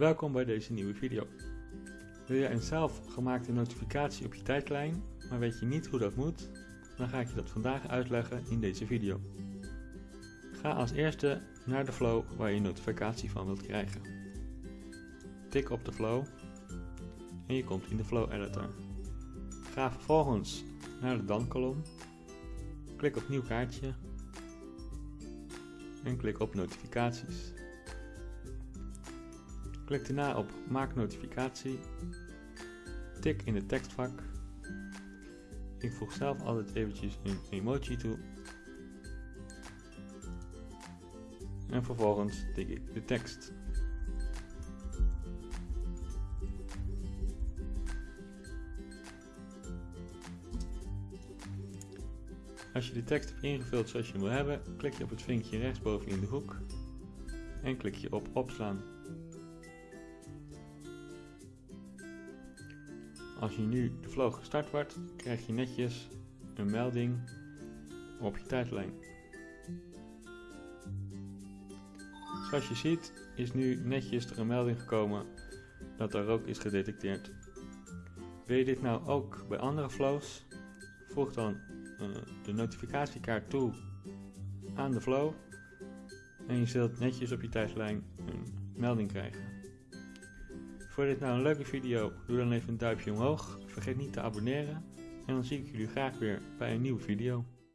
Welkom bij deze nieuwe video. Wil je een zelfgemaakte notificatie op je tijdlijn, maar weet je niet hoe dat moet? Dan ga ik je dat vandaag uitleggen in deze video. Ga als eerste naar de flow waar je notificatie van wilt krijgen. Tik op de flow en je komt in de flow editor. Ga vervolgens naar de dan kolom, klik op nieuw kaartje en klik op notificaties. Klik daarna op maak notificatie, tik in het tekstvak. Ik voeg zelf altijd eventjes een emoji toe. En vervolgens tik ik de tekst. Als je de tekst hebt ingevuld zoals je hem wil hebben, klik je op het vinkje rechtsboven in de hoek en klik je op opslaan. Als je nu de flow gestart wordt, krijg je netjes een melding op je tijdlijn. Zoals je ziet is nu netjes er een melding gekomen dat er rook is gedetecteerd. Wil je dit nou ook bij andere flows? Voeg dan uh, de notificatiekaart toe aan de flow en je zult netjes op je tijdlijn een melding krijgen. Vond je dit nou een leuke video? Doe dan even een duimpje omhoog. Vergeet niet te abonneren. En dan zie ik jullie graag weer bij een nieuwe video.